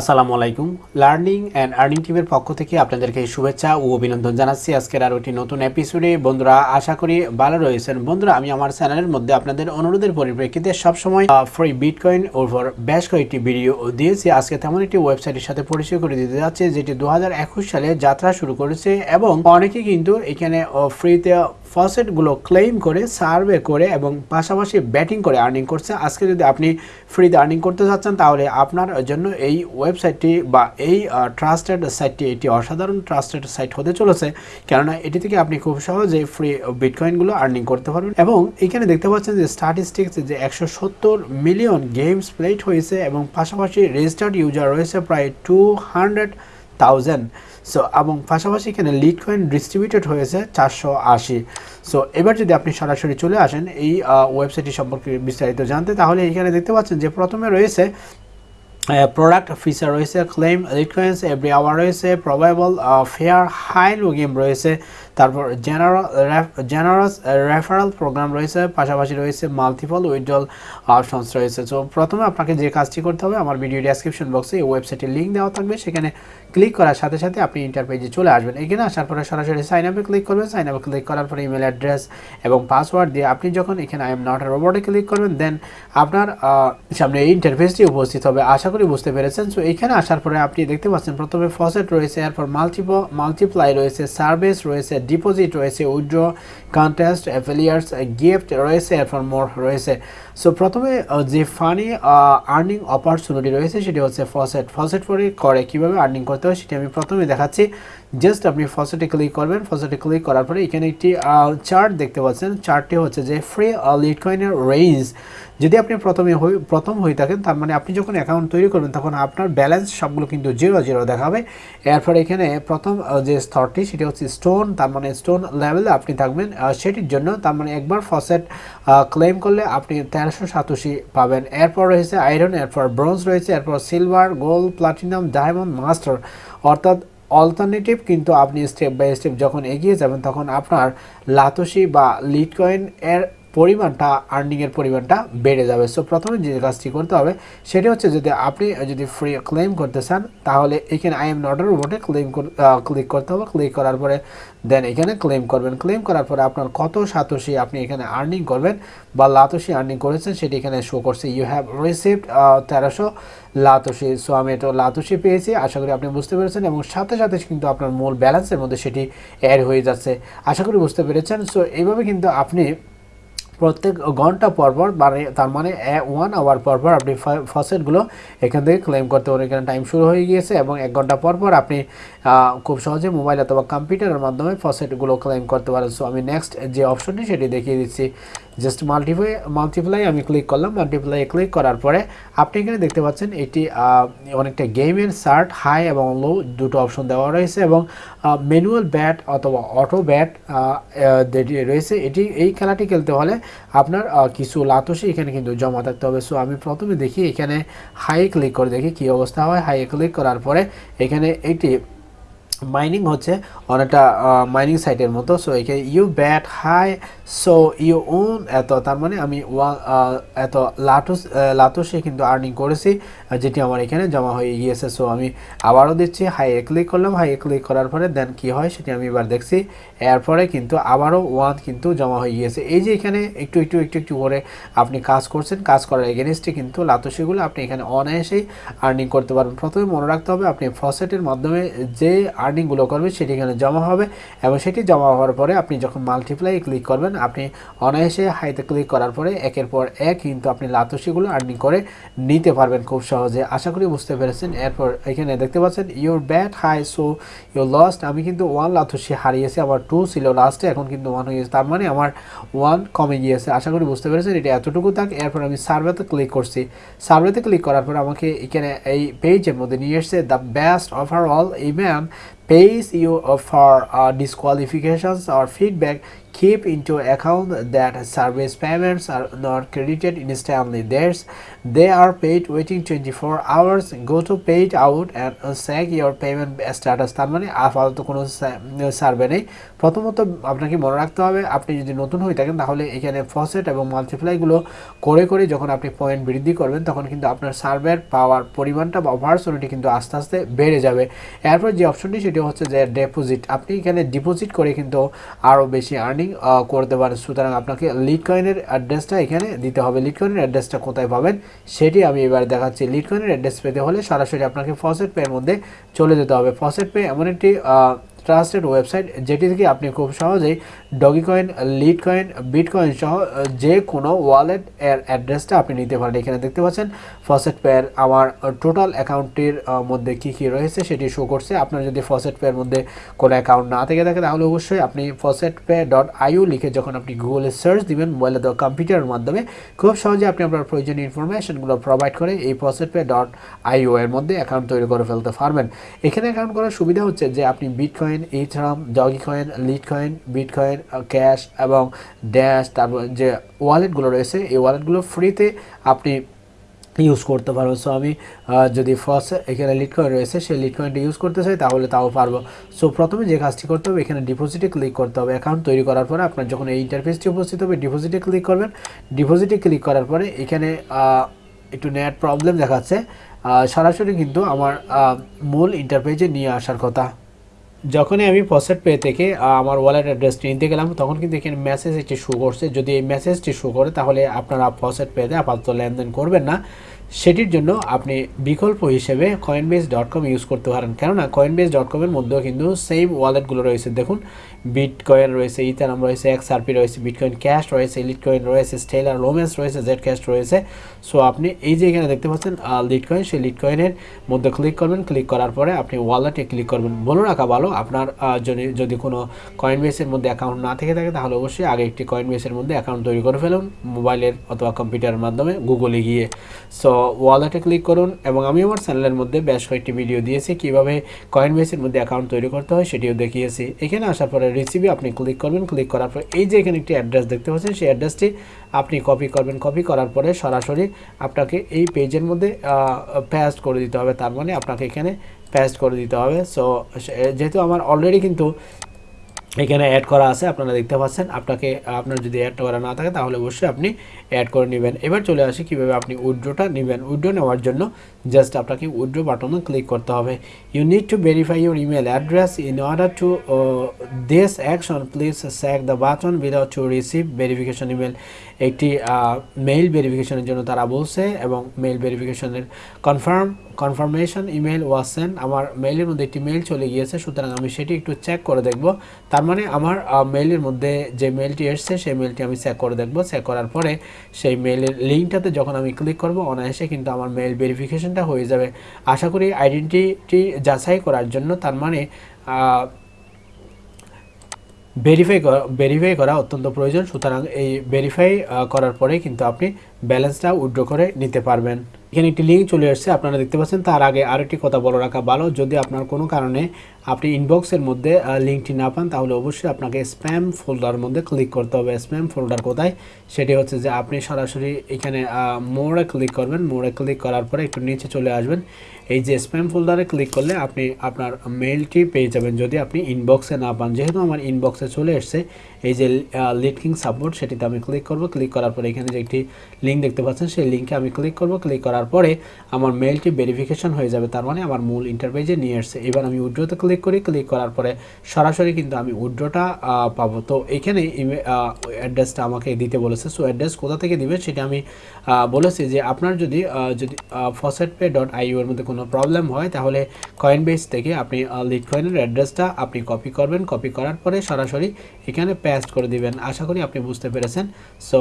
আসসালামু আলাইকুম। Learning and earning টিমের পক্ষ থেকে আপনাদেরকে শুভেচ্ছা ও অভিনন্দন জানাচ্ছি। আজকের আরও একটি নতুন এপিসোডে বন্ধুরা, আশা করি ভালো রয়েছেন। বন্ধুরা, আমি আমার চ্যানেলের মধ্যে আপনাদের অনুরোধের পরিপ্রেক্ষিতে সবসময় ফ্রি বিটকয়েন ওভার বেশ কয়েকটি ভিডিও দিয়েছি। আজকে তেমন একটি ওয়েবসাইটের সাথে পরিচয় করে দিতে যাচ্ছে, যেটি দু হাজার একুশ সালে যাত্রা শুরু করেছে এবং অনেকে কিন্তু এখানে ফ্রিতে ফসেটগুলো ক্লেম করে সার্ভে করে এবং পাশাপাশি ব্যাটিং করে আর্নিং করছে। আজকে যদি আপনি ফ্রিতে আর্নিং করতে চাচ্ছেন, তাহলে আপনার জন্য এই ওয়েবসাইটটি বা এই ট্রাস্টেড সাইটটি এটি অসাধারণ ট্রাস্টেড সাইট হতে চলেছে। কেননা এটি থেকে আপনি খুব সহজে ফ্রি বিটকয়েনগুলো আর্নিং করতে পারবেন। এবং এখানে দেখতে পাচ্ছেন যে স্ট্যাটিস্টিক্স যে একশো সত্তর মিলিয়ন গেমস প্লেট হয়েছে এবং পাশাপাশি রেজিস্টার্ড ইউজার রয়েছে প্রায় টু হান্ড্রেড থাউজেন্ড সো এবং পাশাপাশি এখানে লিড ডিস্ট্রিবিউটেড হয়েছে চারশো আশি। সো এবার যদি আপনি সরাসরি চলে আসেন এই ওয়েবসাইটটি সম্পর্কে বিস্তারিত জানতে, তাহলে এখানে দেখতে পাচ্ছেন যে প্রথমে রয়েছে প্রোডাক্ট ফিচার রয়েছে ক্লেম লিটকয়েন্স এভরি আওয়ার রয়েছে provably fair hi lo game রয়েছে। তারপর জেনারেল জেনারাস রেফারাল প্রোগ্রাম রয়েছে, পাশাপাশি রয়েছে মাল্টিপল উইথড্রল অপশনস রয়েছে। সো প্রথমে আপনাকে যে কাজটি করতে হবে, আমার ভিডিও ডেসক্রিপশন বক্সে এই ওয়েবসাইটের লিঙ্ক দেওয়া থাকবে। সেখানে ক্লিক করার সাথে সাথে আপনি ইন্টার পেজে চলে আসবেন। এখানে আসার পরে সরাসরি সাইন আপে ক্লিক করবেন। সাইন আপে ক্লিক করার পরে ইমেল অ্যাড্রেস এবং পাসওয়ার্ড দিয়ে আপনি যখন এখানে আই এম নট রোবটে ক্লিক করবেন দেন আপনার সামনে এই ইন্টারফেসটি উপস্থিত হবে। আশা করি বুঝতে পেরেছেন। সো এখানে আসার পরে আপনি দেখতে পাচ্ছেন, প্রথমে ফসেট রয়েছে, এরপর মাল্টিপ মাল্টিপ্লাই রয়েছে সার্ভিস রয়েছে ডিপোজিট রয়েছে উইড্র কন্টেস্ট অ্যাফেলিয়ার্স গিফট রয়েছে এরপর মোর রয়েছে। সো প্রথমে যে ফানি আর্নিং অপরচুনিটি রয়েছে, সেটি হচ্ছে ফসেট ফসেট করে করে কীভাবে আর্নিং করতে হয়, সেটি আমি প্রথমে দেখাচ্ছি। জাস্ট আপনি ফসেটে ক্লিক করবেন ফসেটে ক্লিক করার পরে এখানে একটি চার্ট দেখতে পাচ্ছেন। চার্টটি হচ্ছে যে ফ্রি লিড কয়েনের রেঞ্জ যদি আপনি প্রথমে প্রথম হয়ে থাকেন, তার মানে আপনি যখন অ্যাকাউন্ট তৈরি করবেন, তখন আপনার ব্যালেন্স সবগুলো কিন্তু জিরো জিরো দেখাবে। এরপর এখানে প্রথম যে স্তরটি, সেটি হচ্ছে স্টোন তার মানে স্টোন লেভেলে আপনি থাকবেন। সেটির জন্য তার মানে একবার ফসেট ক্লেম করলে আপনি তেরোশো সাতাশি পাবেন। এরপর রয়েছে আয়রন এরপর ব্রোঞ্জ রয়েছে, এরপর silver gold platinum diamond master অর্থাৎ অল্টারনেটিভ কিন্তু আপনি স্টেপ বাই স্টেপ যখন এগিয়ে যাবেন, তখন আপনার লাতসি বা লিডকয়েন এর পরিমাণটা আর্নিংয়ের পরিমাণটা বেড়ে যাবে। সো প্রথমে যে কাজটি করতে হবে, সেটি হচ্ছে যদি আপনি যদি ফ্রি ক্লেম করতে চান, তাহলে এখানে আই এম নটের উপরে ক্লেম ক্লিক করতে হবে। ক্লিক করার পরে দেন এখানে ক্লেম করবেন। ক্লেম করার পরে আপনার কত সাতোশি আপনি এখানে আর্নিং করবেন বা লাতসি আর্নিং করেছেন, সেটি এখানে শো করছে। ইউ হ্যাভ রিসিভড তেরোশো লাতসি সো আমি এটা লাতসি পেয়েছি, আশা করি আপনি বুঝতে পেরেছেন এবং সাথে সাথে কিন্তু আপনার মূল ব্যালেন্সের মধ্যে সেটি অ্যাড হয়ে যাচ্ছে। আশা করি বুঝতে পেরেছেন। সো এইভাবে কিন্তু আপনি প্রত্যেক ঘণ্টা পরপর মানে তার মানে ওয়ান আওয়ার পরপর আপনি ফসেটগুলো এখান থেকে ক্লেম করতে পারেন। এখানে টাইম শুরু হয়ে গিয়েছে এবং এক ঘণ্টা পরপর আপনি খুব সহজে মোবাইল অথবা কম্পিউটারের মাধ্যমে ফসেটগুলো ক্লেম করতে পারেন। সো আমি নেক্সট যে অপশনটি সেটি দেখিয়ে দিচ্ছি। জাস্ট মাল্টিপ্লাই মাল্টিপ্লাই আমি ক্লিক করলাম মাল্টিপ্লাই ক্লিক করার পরে আপনি এখানে দেখতে পাচ্ছেন এটি অনেকটা গেমের শার্ট হাই এবং লো দুটো অপশন দেওয়া রয়েছে এবং ম্যানুয়াল ব্যাট অথবা অটো ব্যাট রয়েছে, এটি এই খেলাটি খেলতে হলে আপনার কিছু লাতসি এখানে কিন্তু জমা থাকতে হবে। সো আমি প্রথমে দেখি এখানে হাই ক্লিক করে দেখি কী অবস্থা হয়। হাই ক্লিক করার পরে এখানে এটি মাইনিং হচ্ছে অনেকটা মাইনিং সাইটের মতো। সো এখানে you bet high so you won এত, তার মানে আমি ওয়া এত লাটুস লাটুসে কিন্তু আর্নিং করেছি। যেটি আমার এখানে জমা হয়ে গিয়েছে সো আমি আবারও দিচ্ছি হাই এ ক্লিক করলাম হাই এ ক্লিক করার পরে দেন কি হয় সেটি আমি এবার দেখছি, এরপরে কিন্তু আবারও ওয়ান কিন্তু জমা হয়ে গিয়েছে। এই যে এখানে একটু একটু একটু একটু করে আপনি কাজ করছেন, কাজ করার এগেনস্টে কিন্তু লাতসিগুলো আপনি এখানে অনায়াসেই আর্নিং করতে পারবেন। প্রথমে মনে রাখতে হবে আপনি ফসেটের মাধ্যমে যে আর্নিংগুলো করবেন সেটি এখানে জমা হবে এবং সেটি জমা হওয়ার পরে আপনি যখন মাল্টিপ্লাই ক্লিক করবেন, আপনি অনায়াসে হাইতে ক্লিক করার পরে একের পর এক কিন্তু আপনি লাতসিগুলো আর্নিং করে নিতে পারবেন খুব সহজে। আশা করি বুঝতে পেরেছেন। এরপর এখানে দেখতে পাচ্ছেন your bet high so your lost আমি কিন্তু ওয়ান লাথসি হারিয়েছি, আমার টু ছিল লাস্টে এখন কিন্তু ওয়ান হয়ে গেছে তার মানে আমার ওয়ান কমে গিয়েছে। আশা করি বুঝতে পেরেছেন, এটা এতটুকু থাক। এরপর আমি সার্ভেতে ক্লিক করছি। সার্ভেতে ক্লিক করার পর আমাকে এখানে এই পেজের মধ্যে নিয়ে এসছে the best overall even pays you uh, for uh, disqualifications or feedback keep into account that service payments are not credited instantly there's they are paid waiting 24 hours go to paid out and uh, check your payment status তার মানে আপাতত কোনো survey নেই প্রথমত আপনাকে মনে রাখতে হবে, আপনি যদি নতুন হয়ে থাকেন, তাহলে এখানে ফসেট এবং মাল্টিপ্লাইগুলো করে করে যখন আপনি পয়েন্ট বৃদ্ধি করবেন, তখন কিন্তু আপনার সার্ভের পাওয়ার পরিমাণটা বা অপারচুনিটি কিন্তু আস্তে আস্তে বেড়ে যাবে। এরপর যে অপশনটি সেটি হচ্ছে যে ডিপোজিট আপনি এখানে ডিপোজিট করে কিন্তু আরও বেশি আর্নিং করতে পারেন। সুতরাং আপনাকে লিড কয়েনের অ্যাড্রেসটা এখানে দিতে হবে। লিড কয়েনের অ্যাড্রেসটা কোথায় পাবেন, সেটি আমি এবার দেখাচ্ছি। লিড কয়েনের অ্যাড্রেস পেতে হলে সরাসরি আপনাকে ফসেট পেয়ের মধ্যে চলে যেতে হবে। ফসেট পে এমন একটি ট্রাস্টেড ওয়েবসাইট যেটি থেকে আপনি খুব সহজেই doggy coin lead coin bit coin সহ যে কোনো ওয়ালেট এর অ্যাড্রেসটা আপনি নিতে পারেন। এখানে দেখতে পাচ্ছেন ফসেট পেয়ার আমার টোটাল অ্যাকাউন্টটির মধ্যে কি কি রয়েছে সেটি শো করছে। আপনার যদি ফসেট পের মধ্যে কোনো অ্যাকাউন্ট না থেকে থাকে, তাহলে অবশ্যই আপনি ফসেট পে ডট আইউ লিখে যখন আপনি গুগলে সার্চ দিবেন মোবাইলে দেওয়া কম্পিউটারের মাধ্যমে, খুব সহজে আপনি আপনার প্রয়োজনীয় ইনফরমেশনগুলো প্রোভাইড করে এই ফসেট পে ডট আইও এর মধ্যে অ্যাকাউন্ট তৈরি করে ফেলতে পারবেন। এখানে অ্যাকাউন্ট করার সুবিধা হচ্ছে যে, আপনি bitcoin ethereum dogecoin litecoin bitcoin cash এবং ড্যাশ তারপর যে ওয়ালেটগুলো রয়েছে, এই ওয়ালেটগুলো ফ্রিতে আপনি ইউজ করতে পারব সো আমি যদি ফার্স্ট এখানে লিড কয়েন রয়েছে, সেই লিড কয়েনটা ইউজ করতে চাই, তাহলে তাও পারব। সো প্রথমে যে কাজটি করতে হবে, এখানে ডিপোজিটে ক্লিক করতে হবে। অ্যাকাউন্ট তৈরি করার পরে আপনার যখন এই ইন্টারফেসটি উপস্থিত হবে ডিপোজিটে ক্লিক করবেন। ডিপোজিটে ক্লিক করার পরে এখানে একটু নেট প্রবলেম দেখাচ্ছে। সরাসরি কিন্তু আমার মূল ইন্টারফেসে নিয়ে আসার কথা। যখনই আমি ফসেট পে থেকে আমার ওয়ালেট অ্যাড্রেসটি নিতে গেলাম, তখন কিন্তু এখানে মেসেজ একটি শো করছে। যদি এই মেসেজটি শো করে, তাহলে আপনারা ফসেট পেতে আপাতত লেনদেন করবেন না। সেটির জন্য আপনি বিকল্প হিসেবে কয়েনবেস ডট কম ইউজ করতে পারেন। কেননা কয়েনবেস ডট কমের মধ্যেও কিন্তু সেম ওয়ালেটগুলো রয়েছে। দেখুন বিট কয়েন রয়েছে ইথারাম রয়েছে এক্স আরপি রয়েছে বিটকয়েন ক্যাশ রয়েছে ইলিট কয়েন রয়েছে স্টেলার লোমেন্স রয়েছে জেড ক্যাশ রয়েছে। সো আপনি এই যে এখানে দেখতে পাচ্ছেন লিট কয়েন সেই লিট কয়েনের মধ্যে ক্লিক করবেন। ক্লিক করার পরে আপনি ওয়ালেটে ক্লিক করবেন। বলে রাখা ভালো। আপনার যদি যদি কোনো কয়েন বেসের মধ্যে অ্যাকাউন্ট না থেকে থাকে, তাহলে অবশ্যই আগে একটি কয়েন বেসের মধ্যে অ্যাকাউন্ট তৈরি করে ফেলুন মোবাইলের অথবা কম্পিউটারের মাধ্যমে গুগলে গিয়ে। সো ওয়ালেটে ক্লিক করুন এবং আমি আমার চ্যানেলের মধ্যে বেশ কয়েকটি ভিডিও দিয়েছি। কীভাবে কয়েন বেসের মধ্যে অ্যাকাউন্ট তৈরি করতে হয় সেটিও দেখিয়েছি। এখানে আসার পরে রিসিভে আপনি ক্লিক করবেন। ক্লিক করার পর এই যে এখানে একটি অ্যাড্রেস দেখতে পাচ্ছেন, সেই অ্যাড্রেসটি আপনি কপি করবেন। কপি করার পরে সরাসরি আপনাকে এই পেজের মধ্যে পেস্ট করে দিতে হবে। তার মানে আপনাকে এখানে পেস্ট করে দিতে হবে। সো, যেহেতু আমার অলরেডি কিন্তু এখানে অ্যাড করা আছে, আপনারা দেখতে পাচ্ছেন। আপনাকে, আপনার যদি অ্যাড করা না থাকে, তাহলে অবশ্যই আপনি অ্যাড করে নেবেন। এবার চলে আসি কীভাবে আপনি উইড্রোটা নেবেন। উইড্রো নেওয়ার জন্য জাস্ট আপনাকে উইড্রো বাটনে ক্লিক করতে হবে। You need to verify your email address in order to this action please check the button without to receive verification email একটি মেইল ভেরিফিকেশনের জন্য তারা বলছে এবং মেইল ভেরিফিকেশনের confirm confirmation email was send আমার মেইলের মধ্যে একটি মেইল চলে গিয়েছে, সুতরাং আমি সেটি একটু চেক করে দেখব। তার মানে আমার মেইলের মধ্যে যে মেইলটি এসছে, সেই মেইলটি আমি চেক করে দেখব। চেক করার পরে সেই মেইলের লিঙ্কটাতে যখন আমি ক্লিক করব, অনায়াসে কিন্তু আমার মেইল ভেরিফিকেশনটা হয়ে যাবে। আশা করি আইডেন্টিটি যাচাই করার জন্য তার মানে ভেরিফাই ভেরিফাই করা অত্যন্ত প্রয়োজন। সুতরাং এই ভেরিফাই করার পরে কিন্তু আপনি ব্যালেন্সটা উইড্রো করে নিতে পারবেন। এখানে একটি লিঙ্ক চলে আসছে আপনারা দেখতে পাচ্ছেন। তার আগে আরেকটি কথা বলে রাখা ভালো। যদি আপনার কোনো কারণে আপনি ইনবক্সের মধ্যে লিঙ্কটি না পান, তাহলে অবশ্যই আপনাকে স্প্যাম ফোল্ডার মধ্যে ক্লিক করতে হবে। স্প্যাম ফোল্ডার কোথায়? সেটি হচ্ছে যে আপনি সরাসরি এখানে মোড়ে ক্লিক করবেন। মোড়ে ক্লিক করার পরে একটু নিচে চলে আসবেন। এই যে স্প্যাম ফোল্ডারে ক্লিক করলে আপনি আপনার মেইলটি পেয়ে যাবেন। যদি আপনি ইনবক্সে না পান, যেহেতু আমার ইনবক্সে চলে এসছে, এই যে লিটকিং সাপোর্ট সেটিতে আমি ক্লিক করব। ক্লিক করার পরে এখানে যে একটি লিঙ্ক দেখতে পাচ্ছেন, সেই লিঙ্কে আমি ক্লিক করব। ক্লিক করার পরে আমার মেইলটি ভেরিফিকেশন হয়ে যাবে। তার মানে আমার মূল ইন্টারপেজে নিয়ে এসছে। এবার আমি উইড্রোতে ক্লিক করি, ক্লিক করার পরে সরাসরি কিন্তু আমি উইড্রোটা পাবো। তো এখানে অ্যাড্রেসটা আমাকে দিতে বলেছে। সো অ্যাড্রেস কোথা থেকে দিবে সেটা আমি বলেছি যে আপনার যদি যদি ফসেট পে ডট আইউ এর মধ্যে কোনো প্রবলেম হয়, তাহলে কয়েন বেস থেকে আপনি লিড কয়েনের অ্যাড্রেসটা আপনি কপি করবেন। কপি করার পরে সরাসরি এখানে পেস্ট করে দিবেন। আশা করি আপনি বুঝতে পেরেছেন। সো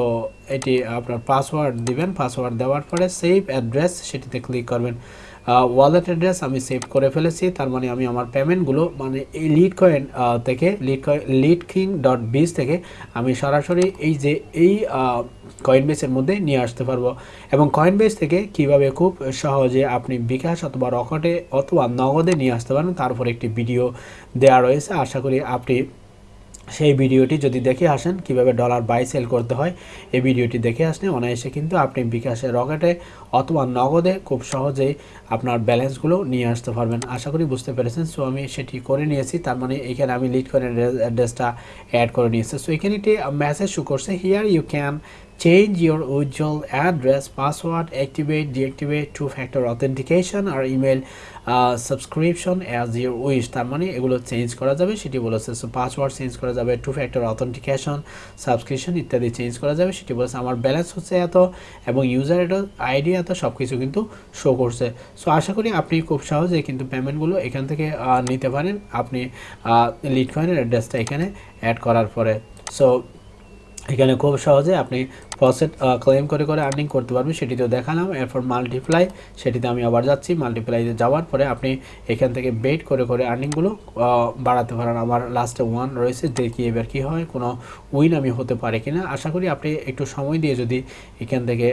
এটি আপনার পাসওয়ার্ড দিবেন। পাসওয়ার্ড দেওয়ার পরে সেভ অ্যাড্রেস সেটিতে ক্লিক করবেন। ওয়ালেট অ্যাড্রেস আমি সেভ করে ফেলেছি, তার মানে আমি আমার পেমেন্টগুলো মানে এই লিড কয়েন থেকে litecoin lite king dot biz থেকে আমি সরাসরি এই যে এই কয়েন বেসের মধ্যে নিয়ে আসতে পারব। এবং কয়েন বেস থেকে কীভাবে খুব সহজে আপনি বিকাশ অথবা রকেটে অথবা নগদে নিয়ে আসতে পারেন, তার উপর একটি ভিডিও দেওয়া রয়েছে। আশা করি আপনি সেই ভিডিওটি যদি দেখে আসেন, কীভাবে ডলার বাই সেল করতে হয়, এই ভিডিওটি দেখে আসলে অনায়াসে কিন্তু আপনি বিকাশে রকেটে অথবা নগদে খুব সহজেই আপনার ব্যালেন্সগুলো নিয়ে আসতে পারবেন। আশা করি বুঝতে পেরেছেন। সো আমি সেটি করে নিয়েছি। তার মানে এখানে আমি লিড করে অ্যাড্রেসটা অ্যাড করে নিয়েছি। সো এখানে একটি মেসেজ শু করছে। Here you can change your usual address password activate deactivate two factor authentication or email uh, subscription as your তার মানে এগুলো চেঞ্জ করা যাবে সেটি বলেছে। সো পাসওয়ার্ড চেঞ্জ করা যাবে টু ফ্যাক্টর অথেন্টিকেশন সাবস্ক্রিপশন ইত্যাদি চেঞ্জ করা যাবে সেটি বলেছে। আমার ব্যালেন্স হচ্ছে এত এবং ইউজার আইডি এত সব কিছু কিন্তু শো করছে। সো আশা করি আপনি খুব সহজে কিন্তু পেমেন্টগুলো এখান থেকে নিতে পারেন। আপনি লিটকয়েনের অ্যাড্রেসটা এখানে অ্যাড করার পরে। সো এখানে খুব সহজে আপনি প্রসেট ক্লেম করে করে আর্নিং করতে পারবেন, সেটিতেও দেখালাম। এরপর মাল্টিপ্লাই সেটিতে আমি আবার যাচ্ছি। মাল্টিপ্লাইতে যাওয়ার পরে আপনি এখান থেকে বেট করে করে আর্নিংগুলো বাড়াতে পারেন। আমার লাস্টে ওয়ান রয়েছে, দেখি এবার কী হয়। কোনো উইন আমি হতে পারে কি না আশা করি আপনি একটু সময় দিয়ে যদি এখান থেকে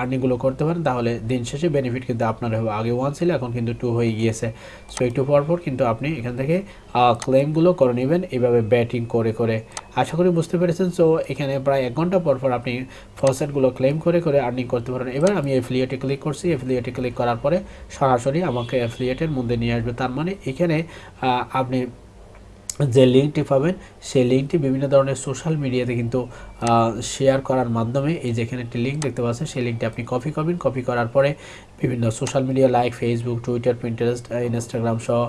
আর্নিংগুলো করতে পারেন, তাহলে দিন শেষে বেনিফিট কিন্তু আপনার হবে। আগে ওয়ান ছিল, এখন কিন্তু টু হয়ে গিয়েছে। সো একটু পরপর কিন্তু আপনি এখান থেকে ক্লেমগুলো করে নেবেন। এভাবে ব্যাটিং করে করে আশা করি বুঝতে পেরেছেন। সো এখানে প্রায় এক ঘণ্টা পর পর আপনি ফসেটগুলো ক্লেম করে করে আর্নিং করতে পারেন। এবার আমি অ্যাফিলিয়েটে ক্লিক করছি। অ্যাফিলিয়েটে ক্লিক করার পরে সরাসরি আমাকে অ্যাফিলিয়েটের মধ্যে নিয়ে আসবে। তার মানে এখানে আপনি যে লিঙ্কটি পাবেন, সেই লিঙ্কটি বিভিন্ন ধরনের সোশ্যাল মিডিয়াতে কিন্তু শেয়ার করার মাধ্যমে এই যেখানে একটি লিঙ্ক দেখতে পাচ্ছেন, সেই লিঙ্কটি আপনি কপি করবেন। কপি করার পরে বিভিন্ন social media like Facebook Twitter Pinterest Instagram সহ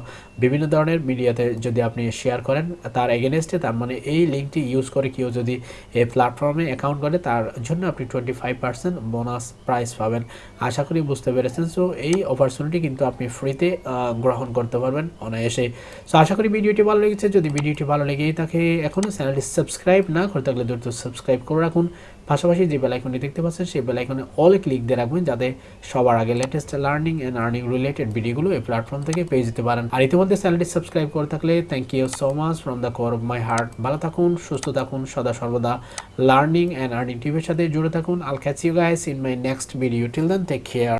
বিভিন্ন ধরনের মিডিয়াতে যদি আপনি শেয়ার করেন, তার এগেনস্টে তার মানে এই লিঙ্কটি ইউজ করে কেউ যদি এই প্ল্যাটফর্মে অ্যাকাউন্ট করে, তার জন্য আপনি twenty five percent bonus prize পাবেন। আশা করি বুঝতে পেরেছেন। সো এই অপরচুনিটি কিন্তু আপনি ফ্রিতে গ্রহণ করতে পারবেন অনায়াসে সো আশা করি ভিডিওটি ভালো লেগেছে। যদি ভিডিওটি ভালো লেগেই থাকে এখনও চ্যানেলটি সাবস্ক্রাইব না করে থাকলে দ্রুত সাবস্ক্রাইব করে রাখুন। পাশাপাশি যে বেলাইকনটি দেখতে পাচ্ছেন, সেই বেলাইকনে অল ক্লিক দিয়ে রাখবেন যাতে সবার আগে latest learning and earning related ভিডিওগুলো এই প্ল্যাটফর্ম থেকে পেয়ে যেতে পারেন। আর ইতিমধ্যে চ্যানেলটি সাবস্ক্রাইব করে থাকলে thank you so much from the core of my heart ভালো থাকুন, সুস্থ থাকুন, সদা সর্বদা লার্নিং অ্যান্ড আর্নিং টিভির সাথে জুড়ে থাকুন। I'll catch you guys in my next video till then take care